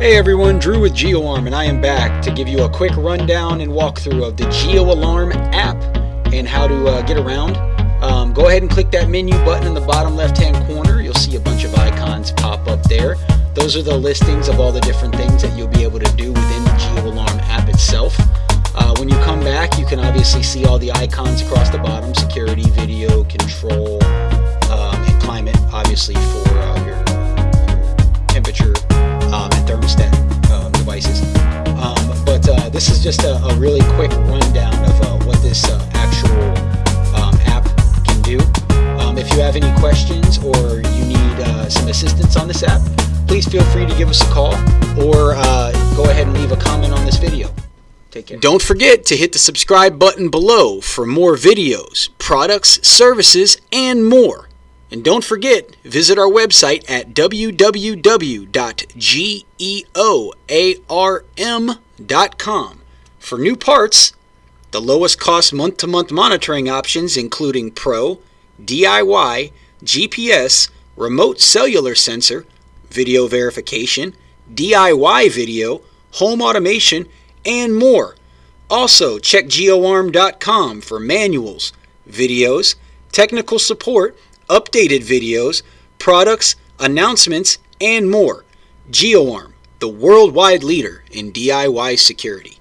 Hey everyone, Drew with GeoArm, and I am back to give you a quick rundown and walkthrough of the GeoArm app and how to uh, get around. Um, go ahead and click that menu button in the bottom left hand corner. You'll see a bunch of icons pop up there. Those are the listings of all the different things that you'll be able to do within the GeoArm app itself. Can obviously see all the icons across the bottom, security, video, control, um, and climate, obviously for uh, your, temperature um, and thermostat um, devices. Um, but uh, this is just a, a, really quick rundown of uh, what this uh, actual um, app can do. Um, if you have any questions or you need uh, some assistance on this app, please feel free to give us a call or uh, go ahead and leave a comment on this video. Don't forget to hit the subscribe button below for more videos, products, services, and more. And don't forget, visit our website at www.geoarm.com for new parts, the lowest cost month to month monitoring options, including Pro, DIY, GPS, remote cellular sensor, video verification, DIY video, home automation, and more. Also, check geoarm.com for manuals, videos, technical support, updated videos, products, announcements, and more. GeoArm, the worldwide leader in DIY security.